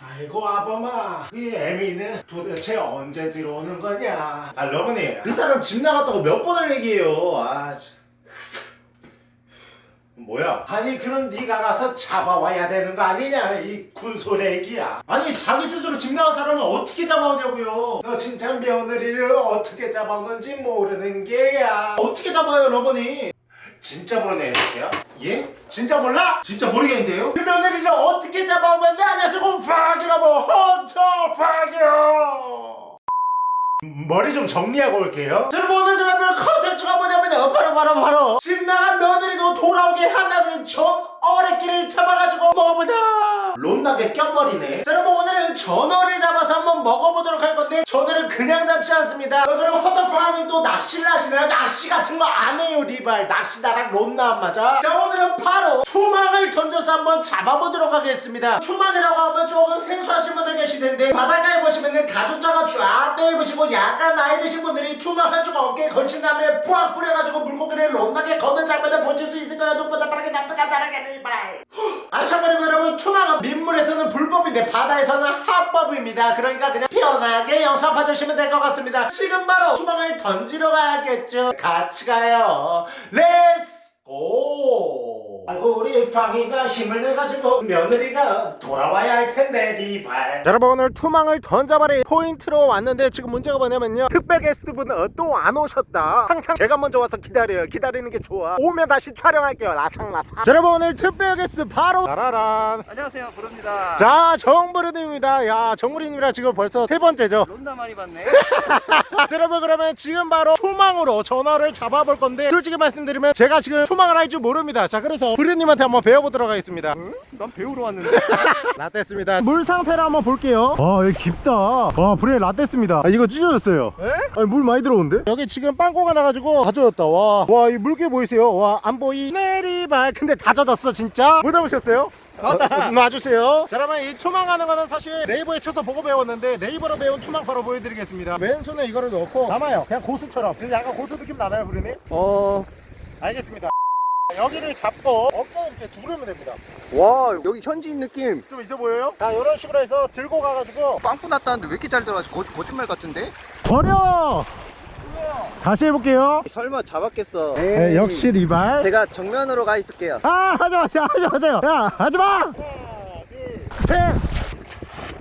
아이고 아범아. 이 애미는 도대체 언제 들어오는 거냐? 아 러브님 그 사람 집 나갔다고 몇 번을 얘기해요? 아 참. 뭐야? 아니 그럼 네가 가서 잡아와야 되는 거 아니냐? 이 군소래기야. 아니 자기 스스로 집 나간 사람은 어떻게 잡아오냐고요? 너 진짜 며느리를 어떻게 잡아오는지 모르는 게야. 어떻게 잡아요 러버니 진짜 모르네요 이렇게요? 예? 진짜 몰라? 진짜 모르겠는데요? 그 며느리를 어떻게 잡아오면 내 안에서 곰팡이라 뭐 헌터 파기요 머리 좀 정리하고 올게요 자, 여러분 오늘 제가 볼 컨텐츠가 뭐냐면요 바로 바로 바로 집 나간 며느리도 돌아오게 한다는 전 어레끼를 잡아가지고 먹어보자 론나게 껴버리네. 자 여러분 오늘은 전어를 잡아서 한번 먹어보도록 할 건데 전어를 그냥 잡지 않습니다. 어, 그럼 허터파님 또 낚시를 하시나요? 낚시 같은 거 안 해요 리발. 낚시 나랑 론나 안 맞아? 자 오늘은 바로 투망을 던져서 한번 잡아보도록 하겠습니다. 투망이라고 하면 조금 생소하신 분들 계실 텐데 바닷가에 보시면은 가죽자가 쫙 빼입으시고 약간 나이 드신 분들이 투망 한쪽 어깨에 걸친 다음에 푸악 뿌려가지고 물고기를 론나게 거는 장면을 보실 수 있을 거예요. 눈보다 빠르게 납득한 다르게 리발 아 참고로 여러분 투망은 민물에서는 불법인데 바다에서는 합법입니다. 그러니까 그냥 편하게 영상 봐주시면 될 것 같습니다. 지금 바로 투망을 던지러 가야겠죠? 같이 가요. Let's go 아이고 우리 방이가 힘을 내가지고 며느리가 돌아와야 할 텐데 리발. 여러분 오늘 투망을 던져버리 포인트로 왔는데 지금 문제가 뭐냐면요. 특별 게스트분은 또 안 오셨다. 항상 제가 먼저 와서 기다려요. 기다리는 게 좋아. 오면 다시 촬영할게요. 라상라상 자, 여러분 오늘 특별 게스트 바로 따라란. 안녕하세요. 부릅니다. 자 정부르님입니다. 야 정부르님이랑 지금 벌써 세 번째죠? 론나 많이 봤네. 자, 여러분 그러면 지금 바로 투망으로 전화를 잡아볼 건데 솔직히 말씀드리면 제가 지금 투망을 할 줄 모릅니다. 자 그래서 부르님한테 한번 배워보도록 하겠습니다. 난 배우러 왔는데. 라떼습니다. 물 상태를 한번 볼게요. 와 여기 깊다. 와 불에 라떼습니다. 아, 이거 찢어졌어요. 아니 물 많이 들어오는데? 여기 지금 빵꾸가 나가지고 다 젖었다. 와와이 물개 보이세요? 와 안 보이. 내리발. 근데 다 젖었어 진짜? 뭐 잡으셨어요? 어, 놔주세요. 자 여러분 이 투망하는 거는 사실 네이버에 쳐서 보고 배웠는데 네이버로 배운 투망 바로 보여드리겠습니다. 왼손에 이거를 넣고 남아요. 그냥 고수처럼. 근데 약간 고수 느낌 나나요 부르님? 어와 알겠습니다 여기를 잡고 어깨 이렇게 두르면 됩니다. 여기 현지인 느낌. 좀 있어 보여요? 자 이런 식으로 해서 들고 가가지고. 빵꾸 났다는데 왜 이렇게 잘 들어가지? 거, 거짓말 같은데? 버려! 다시 해볼게요. 설마 잡았겠어. 네, 역시 리발. 제가 정면으로 가 있을게요. 아 하지마 하지 마세요. 야 하지마! 셋!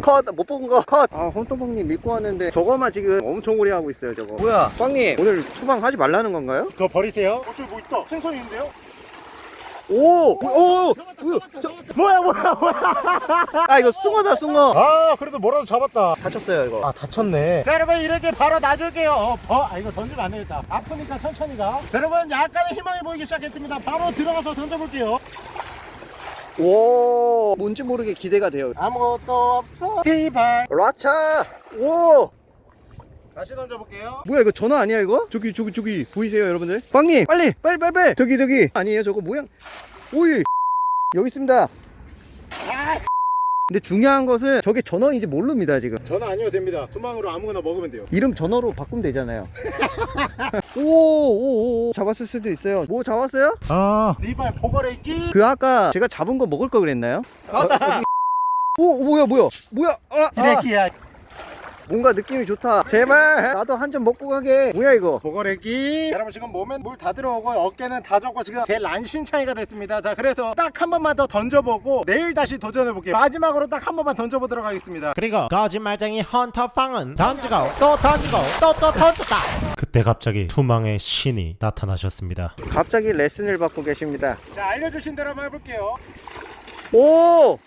컷! 못 본 거컷아 혼또방님 믿고 왔는데 저거만 지금 엄청 오래 하고 있어요 저거. 뭐야? 빵님 오늘 추방 하지 말라는 건가요? 그거 버리세요. 어, 저기 뭐 있다. 생선이 있는데요? 오! 오! 오! 뭐야? 저, 뭐야 뭐야. 아 이거 숭어다 숭어. 아 그래도 뭐라도 잡았다. 다쳤어요 이거. 아 다쳤네. 자 여러분 이렇게 바로 놔줄게요. 어, 어? 아 이거 던지면 안 되겠다. 아프니까 천천히 가 자 여러분 약간의 희망이 보이기 시작했습니다. 바로 들어가서 던져볼게요. 오! 뭔지 모르게 기대가 돼요. 아무것도 없어. 리발. 라차! 오 다시 던져볼게요. 뭐야 이거 전화 아니야 이거? 저기 저기 저기 보이세요 여러분들? 빵님 빨리 빨리 빨리 빨리! 저기 저기! 아니에요 저거 모양. 오이! 여기 있습니다. 근데 중요한 것은 저게 전어인지 모릅니다 지금. 전화 아니어도 됩니다. 투망으로 아무거나 먹으면 돼요. 이름 전어로 바꾸면 되잖아요. 오오오 잡았을 수도 있어요. 뭐 잡았어요? 아. 리발 보거래기 그 아까 제가 잡은 거 먹을 거 그랬나요? 오 뭐야 뭐야? 뭐야? 아, 아. 뭔가 느낌이 좋다. 제발. 나도 한 점 먹고 가게. 뭐야 이거? 보거래기. 여러분 지금 몸에 물 다 들어오고 어깨는 다 젖고 지금 개 란신창이가 됐습니다. 자 그래서 딱 한 번만 더 던져보고 내일 다시 도전해볼게요. 마지막으로 딱 한 번만 던져보도록 하겠습니다. 그리고 거짓말쟁이 헌터팡은 던지고 또 던지고 또 또 던졌다. 그때 갑자기 투망의 신이 나타나셨습니다. 갑자기 레슨을 받고 계십니다. 자 알려주신 대로 한번 해볼게요. 오!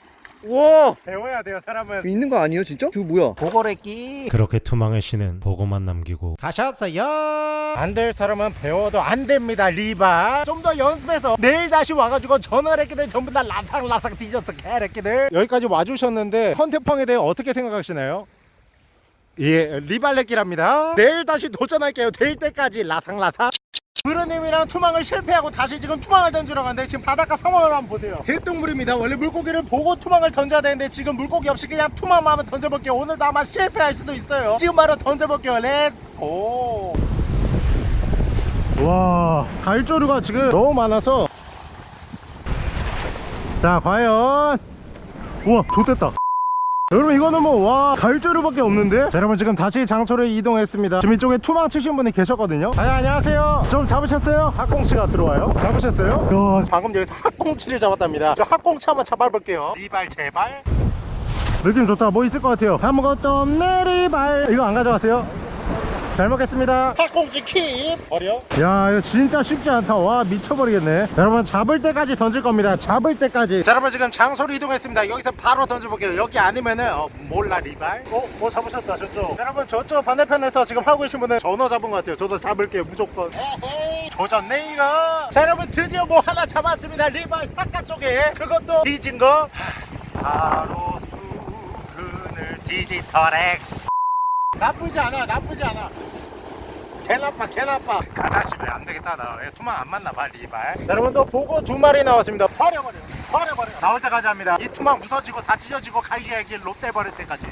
우와. 배워야 돼요 사람은. 있는 거 아니에요 진짜? 저거 뭐야? 보거래끼. 그렇게 투망의 신은 보고만 남기고 가셨어요. 안 될 사람은 배워도 안 됩니다 리바. 좀 더 연습해서 내일 다시 와가지고 전화래끼들 전부 다 라상라상 뒤졌어 개래끼들. 여기까지 와주셨는데 헌태팡에 대해 어떻게 생각하시나요? 예 리발레끼랍니다. 내일 다시 도전할게요. 될 때까지 라상라상 브르님이랑 투망을 실패하고 다시 지금 투망을 던지러 가는데 지금 바닷가 상황을 한번 보세요. 개똥물입니다. 원래 물고기를 보고 투망을 던져야 되는데 지금 물고기 없이 그냥 투망만 한번 던져볼게요. 오늘도 아마 실패할 수도 있어요. 지금 바로 던져볼게요. Let's go 와 갈조류가 지금 너무 많아서. 자 과연. 우와 좆됐다 여러분 이거는 뭐 와 갈조류밖에 없는데? 자 여러분 지금 다시 장소를 이동했습니다. 지금 이쪽에 투망 치신 분이 계셨거든요. 아 안녕하세요. 좀 잡으셨어요? 학꽁치가 들어와요. 잡으셨어요? 야, 방금 여기서 학꽁치를 잡았답니다. 저 학꽁치 한번 잡아볼게요. 리발 제발. 느낌 좋다. 뭐 있을 것 같아요? 아무것도 없네 리발. 이거 안 가져가세요? 잘 먹겠습니다. 학꽁치 킵. 버려. 야 이거 진짜 쉽지 않다. 와 미쳐버리겠네. 자, 여러분 잡을 때까지 던질 겁니다. 잡을 때까지. 자 여러분 지금 장소로 이동했습니다. 여기서 바로 던져볼게요. 여기 아니면은 어, 몰라 리발? 어? 뭐 잡으셨다 저쪽. 자, 여러분 저쪽 반대편에서 지금 하고 계신 분은 전어 잡은 것 같아요. 저도 잡을게요 무조건. 에헤이 조졌네 이거. 자 여러분 드디어 뭐 하나 잡았습니다. 리발 사카 쪽에. 그것도 뒤진 거. 하, 바로 수그늘 디지털 X 나쁘지 않아 나쁘지 않아. 개 나빠 개 나빠 가자 집에 안 되겠다 나. 얘 투망 안 맞나 봐 리발. 자, 여러분 또 보고 두 마리 나왔습니다. 버려버려 버려버려 나올 때까지 합니다. 이 투망 무서지고 다 찢어지고 갈기갈기 롯데 버릴 때까지.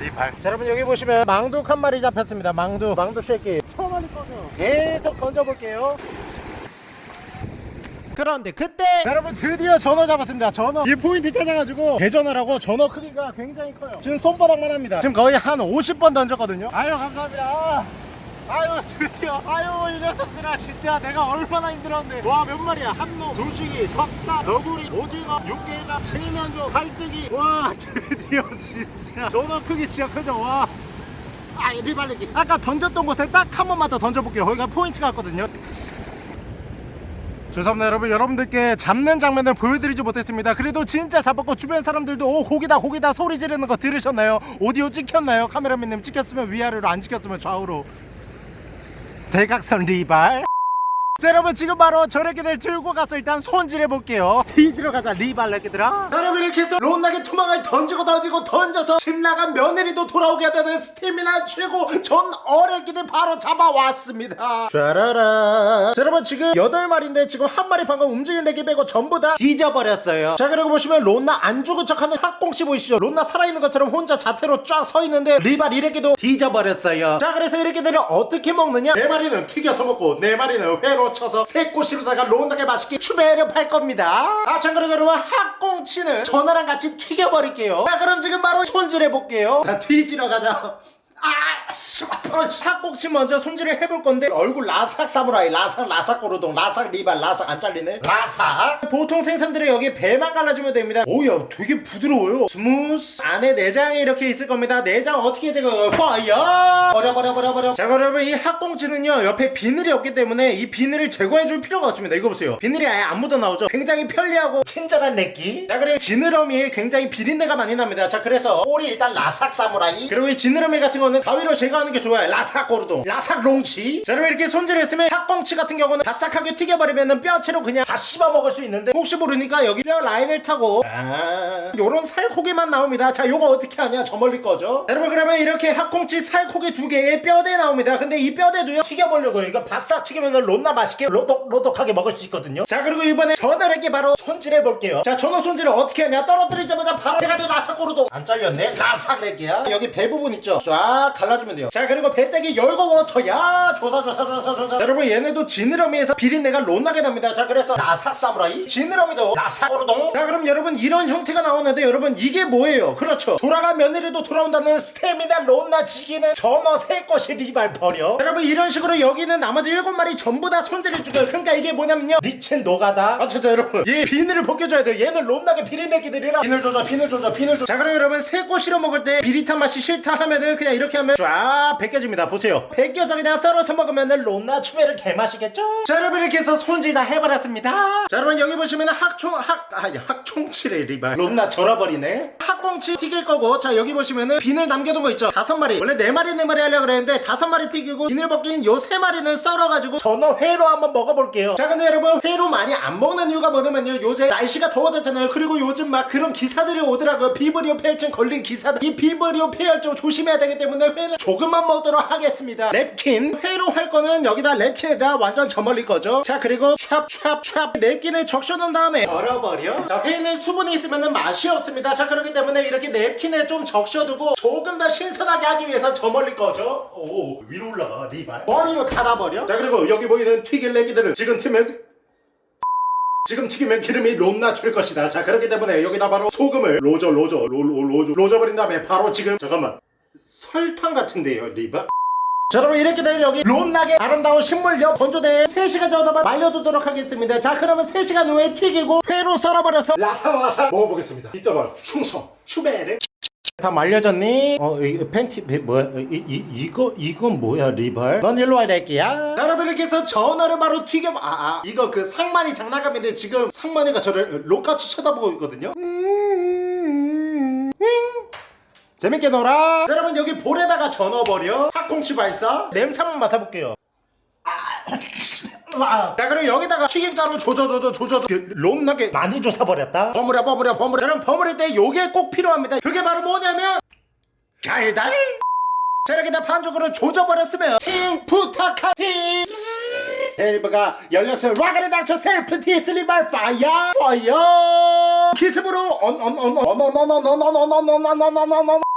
리발. 자 여러분 여기 보시면 망둑 한 마리 잡혔습니다 망둑 망둑 새끼. 처음 하는 거죠 계속 던져볼게요 그런데 그때 여러분 드디어 전어 잡았습니다. 전어. 이 포인트 찾아가지고 대전어라고 전어 크기가 굉장히 커요. 지금 손바닥만 합니다. 지금 거의 한 50번 던졌거든요. 아유 감사합니다. 아유 드디어. 아유 이 녀석들아 진짜 내가 얼마나 힘들었는데. 와 몇 마리야? 한놈 두식이 석삼 너구리 오징어 육개장 칠면조 갈뜨기. 와 드디어 진짜. 전어 크기 진짜 크죠? 와. 아, 리발리기 아까 던졌던 곳에 딱 한 번만 더 던져볼게요. 거기가 포인트가 있거든요 죄송합니다 여러분. 여러분들께 잡는 장면을 보여드리지 못했습니다. 그래도 진짜 잡았고 주변 사람들도 오 고기다 고기다. 소리 지르는 거 들으셨나요? 오디오 찍혔나요? 카메라맨님 찍혔으면 위아래로 안 찍혔으면 좌우로. 대각선 리발 자 여러분 지금 바로 저래끼들 들고 가서 일단 손질해 볼게요. 뒤지러 가자 리발레끼들아. 여러분 이렇게 해서 롯나게 투망을 던지고 던지고 던져서 집 나간 며느리도 돌아오게 되는 스태미나 최고 전 어레끼들 바로 잡아왔습니다. 짜라라. 자 여러분 지금 8마리인데 지금 한 마리 방금 움직이는 애기 빼고 전부 다 뒤져버렸어요. 자 그리고 보시면 롯나 안 죽은 척하는 학공씨 보이시죠? 롯나 살아있는 것처럼 혼자 자태로 쫙 서 있는데 리발 이래끼도 뒤져버렸어요. 자 그래서 이래끼들을 어떻게 먹느냐? 네 마리는 튀겨서 먹고 네 마리는 회로 쳐서 새꼬시로다가 롯나게 맛있게 추배를 팔 겁니다. 아 참고로 여러분. 학꽁치는 전어랑 같이 튀겨버릴게요. 자 그럼 지금 바로 손질해 볼게요. 자 뒤지러 가자 아, 씨, 펀치. 학꽁치 먼저 손질을 해볼 건데 얼굴 라삭 사무라이, 라삭 라삭 고르동, 라삭 리발, 라삭 안 잘리네. 라삭. 보통 생선들은 여기 배만 갈라주면 됩니다. 오야, 되게 부드러워요. smooth. 안에 내장이 이렇게 있을 겁니다. 내장 어떻게 제거? fire. 버려 버려 버려 버려. 자, 여러분 이 학꽁치는요 옆에 비늘이 없기 때문에 이 비늘을 제거해줄 필요가 없습니다. 이거 보세요. 비늘이 아예 안 묻어 나오죠. 굉장히 편리하고 친절한 내끼. 자, 그리고 지느러미 굉장히 비린내가 많이 납니다. 자, 그래서 꼬리 일단 라삭 사무라이. 그리고 이 지느러미 같은 거는 가위로 제거하는 게 좋아요. 라삭 고르동, 라삭 롱치. 자, 여러분 이렇게 손질했으면 학꽁치 같은 경우는 바싹하게 튀겨버리면 뼈채로 그냥 다 씹어 먹을 수 있는데 혹시 모르니까 여기 뼈 라인을 타고 아, 요런 살코기만 나옵니다. 자, 요거 어떻게 하냐? 저 멀리 거죠. 자, 여러분 그러면 이렇게 학꽁치 살코기 두 개에 뼈대 나옵니다. 근데 이 뼈대도요 튀겨보려고요. 이거 바싹 튀기면 롯나 맛있게 로독로독하게 먹을 수 있거든요. 자, 그리고 이번에 전어를 게 바로 손질해 볼게요. 자, 전어 손질을 어떻게 하냐? 떨어뜨리자마자 바로 해가지고 라삭 고르동 안 잘렸네. 라삭 낼게요. 여기 배 부분 있죠? 쫙 갈라주면 돼요. 자, 그리고 배때기 열고 water 야 조사 조사 조사 조사. 자, 여러분 얘네도 지느러미에서 비린내가 롯나게 납니다. 자, 그래서 라삭 사무라이 지느러미도 고르동. 자, 그럼 여러분 이런 형태가 나오는데 여러분 이게 뭐예요? 그렇죠. 돌아간 며느리도 돌아온다는 스테미나 롯나 지기는 전어 새 것이 리발 버려. 자, 여러분 이런 식으로 여기는 나머지 일곱 마리 전부 다 손질해 주고요. 그러니까 이게 뭐냐면요. 리친 노가다. 아, 진짜 여러분 얘 비늘을 벗겨줘야 돼요. 얘는 롯나게 비린내기들이라 비늘 조져, 비늘 조져, 비늘 조져. 자, 그럼 여러분 새꼬 실어 먹을 때 비릿한 맛이 싫다 하면은 그냥 이렇게 하면 쫙 벗겨집니다. 보세요. 그냥 썰어서 먹으면은 롯나 추베를 개맛이겠죠? 자, 여러분 이렇게 해서 손질 다 해버렸습니다. 자, 여러분 여기 보시면은 학총 학 아니 학총치래 리발 롯나 절어버리네. 학꽁치 튀길 거고 자 여기 보시면은 비늘 남겨둔 거 있죠? 다섯 마리 원래 네 마리 네 마리 하려고 그랬는데 다섯 마리 튀기고 비늘 벗긴 요 세 마리는 썰어가지고 전어 회로 한번 먹어볼게요. 자, 근데 여러분 회로 많이 안 먹는 이유가 뭐냐면요. 요새 날씨가 더워졌잖아요. 그리고 요즘 막 그런 기사들이 오더라고요. 비브리오 폐혈증 걸린 기사들. 이 비브리오 폐혈증 조심해야 되기 때문에 회는 조금만 먹도록 하겠습니다. 랩킨 회로 할 거는 여기다 랩킨에다 완전 저멀릴 거죠. 자, 그리고 찹찹찹 랩킨에 적셔놓은 다음에 버려버려. 자, 회는 수분이 있으면 맛이 없습니다. 자, 그렇기 때문에 이렇게 랩킨에 좀 적셔두고 조금 더 신선하게 하기 위해서 저멀릴 거죠. 오, 위로 올라가 리발. 머리로 닫아버려. 자, 그리고 여기 보이는 튀길 내기들을 지금 틈에 지금 튀기면 기름이 롬나 튈 것이다 자 그렇기 때문에 여기다 바로 소금을 로저 로저 로, 로, 로저 로저 버린 다음에 바로 지금 잠깐만 설탕 같은데요 리바? 자 여러분 이렇게 되면 여기 롬나게 아름다운 식물력 건조대에 3시간 정도만 말려두도록 하겠습니다 자 그러면 3시간 후에 튀기고 회로 썰어버려서 라사와사 먹어보겠습니다 이따가 충성 추베르 다 말려졌니? 어, 이 팬티 이- 뭐야? 이, 이 이거 이건 뭐야, 리발? 넌 일로 와야 될게야. 여러분 이렇게 해서 전어를 바로 튀겨 아, 아 이거 그 상만이 장난감인데 지금 상만이가 저를 록같이 쳐다보고 있거든요. 재밌게 놀아. 자, 여러분 여기 볼에다가 전어 버려. 핫콩치 발사. 냄새 한번 맡아볼게요. 아, 자 그리고 여기다가 튀김가루 조져조져 조져 그 롬나게 많이 조사버렸다 버무려 버무려 버무려 저는 버무릴 때 요게 꼭 필요합니다 그게 바로 뭐냐면 달달 자 이렇게 다 반죽으로 조져버렸으면 팅 부탁하티 밸브가 열렸어요 와그레 닥쳐 셀프 디슬리발 파이어 파이어 기습으로 언 언 언 언 언 언 언 언 언 언 언 언 언 언 언 언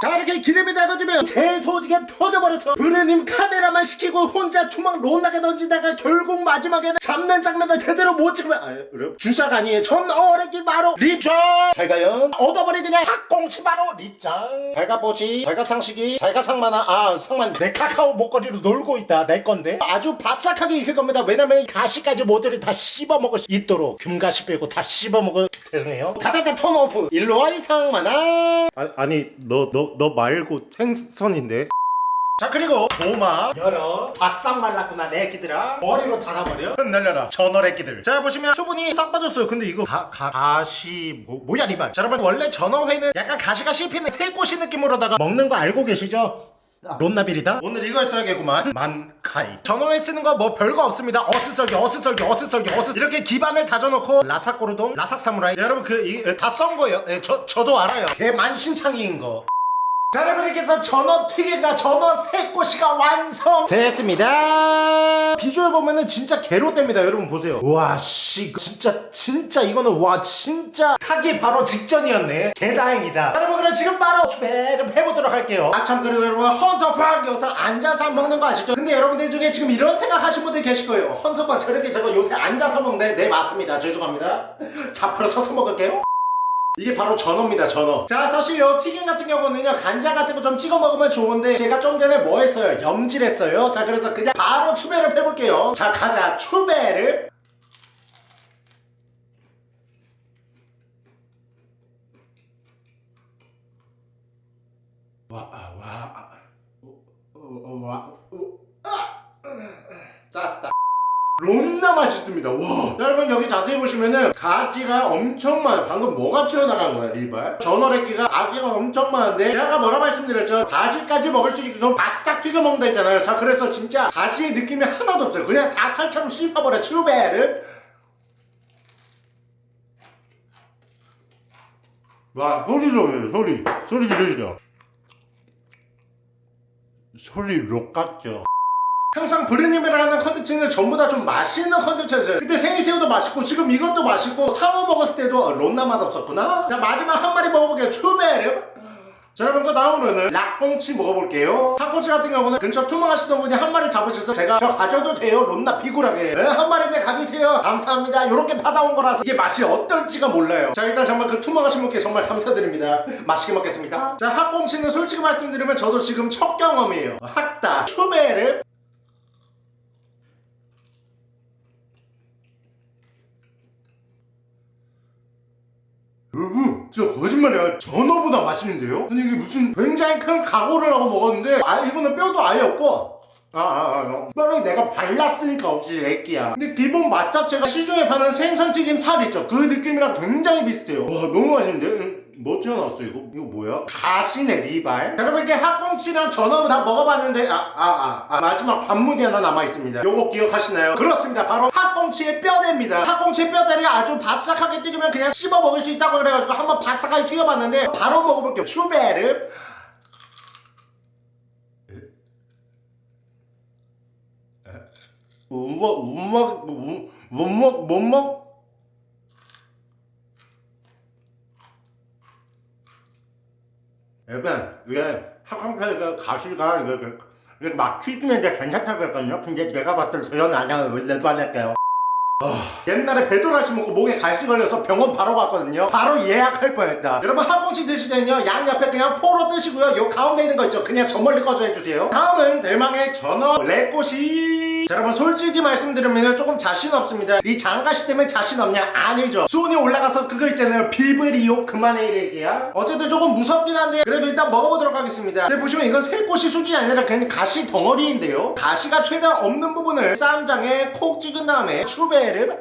자 이렇게 기름이 달궈지면 제 소지게 터져버려서 브레님 카메라만 시키고 혼자 투막 론나게 던지다가 결국 마지막에는 잡는 장면을 제대로 못 찍으면 아, 여러분 주작 아니에요. 전 어레기 바로 립장! 잘가요. 얻어버리 그냥 학공치 바로 립장. 발가보지. 발가상식이. 발가상만화 아 상만 내 카카오 목걸이로 놀고 있다. 내 건데. 아주 바싹하게 익힐 겁니다. 왜냐면 가시까지 모조리 다 씹어먹을 수 있도록 금가시 빼고 다 씹어먹을 죄송해요. 다다다 턴오프. 일로와 이 상만화 아, 아니 너너 너 말고 생선인데. 자 그리고 도마. 열어. 바싹 말랐구나 내 애기들아. 머리로 닫아버려. 흩 날려라 전월 애기들. 자 보시면 수분이 싹 빠졌어요. 근데 이거 가, 가, 가시 뭐, 뭐야 리발. 자 여러분 원래 전어회는 약간 가시가 씹히는 새꼬시 느낌으로다가 먹는 거 알고 계시죠? 론나빌이다? 오늘 이걸 써야겠구만. 만카이. 전어회 쓰는 거 뭐 별거 없습니다. 어스썰기 어스썰기 어스썰기 어스 이렇게 기반을 다져놓고 라삭고르동 라삭사무라이. 여러분 그 다 썬 거예요. 예, 저, 저도 알아요. 개 만신창이인 거 자 여러분 이렇게 해서 전어 튀김과 전어 새꼬시가 완성! 됐습니다. 비주얼 보면은 진짜 개로됩니다 여러분 보세요. 와씨 진짜 진짜 이거는 와 진짜 타기 바로 직전이었네. 개다행이다. 여러분 그럼 지금 바로 추배를 해보도록 할게요. 아 참 그리고 여러분 헌터빵 영상 앉아서 먹는 거 아시죠? 근데 여러분들 중에 지금 이런 생각 하신 분들 계실 거예요. 헌터빵 저렇게 저거 요새 앉아서 먹네. 네 맞습니다. 죄송합니다. 잡으러 서서 먹을게요 이게 바로 전어입니다 전어. 자 사실 요 튀김 같은 경우는요 간장 같은 거 좀 찍어 먹으면 좋은데 제가 좀 전에 뭐 했어요? 염질했어요? 자 그래서 그냥 바로 추배를 해볼게요. 자 가자. 추배를. 쌌다 롬나 맛있습니다. 와. 여러분 여기 자세히 보시면은 가지가 엄청 많아요. 방금 뭐가 튀어나간 거야 리발? 전어래끼가 가지가 엄청 많은데 제가 뭐라 말씀드렸죠? 가지까지 먹을 수 있게 바싹 튀겨 먹는다 했잖아요. 자 그래서 진짜 가지의 느낌이 하나도 없어요. 그냥 다 살처럼 씹어버려 추베를. 와 소리로 해요 소리. 소리 들으시죠. 소리 록 같죠 항상 브레님이랑 하는 컨텐츠는 전부 다 좀 맛있는 컨텐츠였어요. 그때 생이새우도 맛있고 지금 이것도 맛있고 상어 먹었을 때도 아, 론나 맛 없었구나. 자 마지막 한 마리 먹어볼게요. 추베르. 자 여러분 그 다음으로는 락꽁치 먹어볼게요. 핫꽁치 같은 경우는 근처 투망하시던 분이 한 마리 잡으셔서 제가 저 가져도 돼요 론나 비굴하게 네, 한 마리인데 가지세요. 감사합니다. 요렇게 받아온 거라서 이게 맛이 어떨지가 몰라요. 자 일단 정말 그 투망하신 분께 정말 감사드립니다. 맛있게 먹겠습니다. 자 핫꽁치는 솔직히 말씀드리면 저도 지금 첫 경험이에요. 핫다 추베르 여러분 진짜 거짓말이야. 전어보다 맛있는데요? 아니 이게 무슨 굉장히 큰 각오를 하고 먹었는데 아 이거는 뼈도 아예 없고. 아아아 뼈를 내가 발랐으니까 없지 렉기야. 근데 기본 맛 자체가 시중에 파는 생선튀김 살 있죠? 그 느낌이랑 굉장히 비슷해요. 와 너무 맛있는데? 응, 뭐 튀어나왔어 이거? 이거 뭐야? 가시네 리발. 자, 여러분 이렇게 핫꽁치랑 전어 다 먹어봤는데 아아 아 아, 마지막 관문이 하나 남아있습니다. 요거 기억하시나요? 그렇습니다. 바로 핫꽁치의 뼈대입니다. 핫꽁치의 뼈대를 아주 바싹하게 튀기면 그냥 씹어 먹을 수 있다고 그래가지고 한번 바싹하게 튀겨봤는데 바로 먹어볼게요. 슈베르. 못먹 못먹 못먹 못먹 여러분 이게 학원편에서 가시가 이렇게 이렇게 막 이제 괜찮다고 했거든요. 근데 내가 봤을 때 저는 안 하고 원래도 안 할게요? 옛날에 배도라시 먹고 목에 갈증 걸려서 병원 바로 갔거든요. 바로 예약할 뻔했다. 여러분 항공치 드시면요 양 옆에 그냥 포로 뜨시고요. 요 가운데 있는 거 있죠? 그냥 저 멀리 꺼져 해주세요. 다음은 대망의 전어 레꼬시 자, 여러분 솔직히 말씀드리면 조금 자신 없습니다. 이 장가시 때문에 자신 없냐? 아니죠. 수온이 올라가서 그거 있잖아요. 비브리오? 그만해 이래기야. 어쨌든 조금 무섭긴 한데 그래도 일단 먹어보도록 하겠습니다. 근데 보시면 이건 새꼬시 수준이 아니라 그냥 가시 덩어리인데요. 가시가 최대한 없는 부분을 쌈장에 콕 찍은 다음에 추베를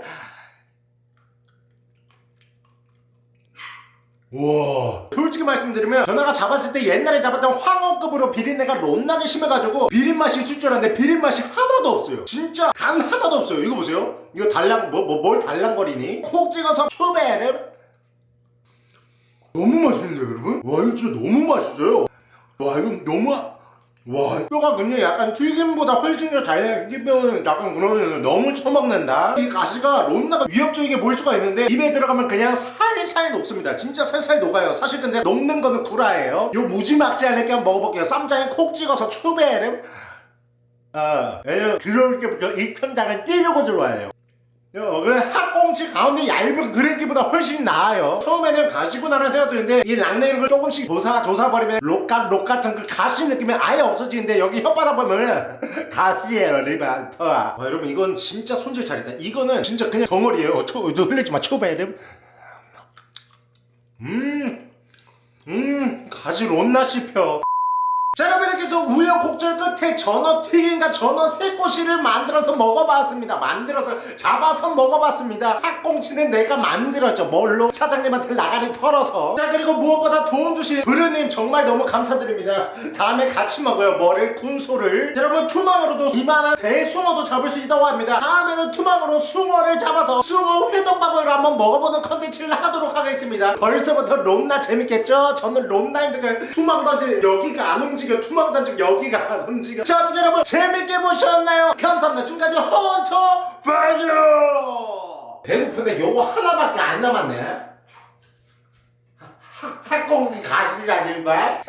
우와. 솔직히 말씀드리면 전화가 잡았을 때 옛날에 잡았던 황어급으로 비린내가 롯나게 심해가지고 비린맛이 있을 줄 알았는데 비린맛이 하나도 없어요. 진짜 단 하나도 없어요. 이거 보세요. 이거 달랑 뭐, 뭐, 뭘 달랑거리니? 콕 찍어서 추베를 너무 맛있는데 여러분? 와 이거 진짜 너무 맛있어요. 와 이거 너무 아- 와 뼈가 그냥 약간 튀김보다 훨씬 더잘 튀기면 약간 그러면 너무 처먹는다. 이 가시가 론나가 위협적이게 보일 수가 있는데 입에 들어가면 그냥 살살 녹습니다. 진짜 살살 녹아요. 사실 근데 녹는 거는 구라예요. 요 무지막지하게 한번 먹어볼게요. 쌈장에 콕 찍어서 추베를 아 왜냐면 들어올 때부터 이 편장을 찌르고 들어와야 돼요 어, 그래 학꽁치 가운데 얇은 그래기보다 훨씬 나아요. 처음에는 가시구나라는 생각도했는데 이 락네를 조금씩 조사 조사버리면 록각 록 같은 그 가시 느낌이 아예 없어지는데 여기 혓바닥 보면 가시예요 리반터 와 여러분 이건 진짜 손질 잘했다. 이거는 진짜 그냥 덩어리예요. 초, 너 흘리지 마 초베름 음 음, 가시 롯나 씹혀. 자 여러분 이렇게 해서 우여곡절 끝에 전어 튀김과 전어 새꼬시를 만들어서 먹어봤습니다. 만들어서 잡아서 먹어봤습니다. 학꽁치는 내가 만들었죠. 뭘로? 사장님한테 나가리 털어서. 자 그리고 무엇보다 도움 주신 부르님 정말 너무 감사드립니다. 다음에 같이 먹어요. 뭐를? 군소를. 자, 여러분 투망으로도 이만한 대숭어도 잡을 수 있다고 합니다. 다음에는 투망으로 숭어를 잡아서 숭어 회덮밥을 한번 먹어보는 컨텐츠를 하도록 하겠습니다. 벌써부터 롬나 재밌겠죠? 저는 롬나인데 그 투망 던지 여기가 안 움직여 투망 던지 여기가 안 움직여 자 어떻게 여러분 재밌게 보셨나요? 감사합니다. 지금까지 헌터 파이어! 배고픈데 요거 하나밖에 안 남았네. 학공지 가지가 일발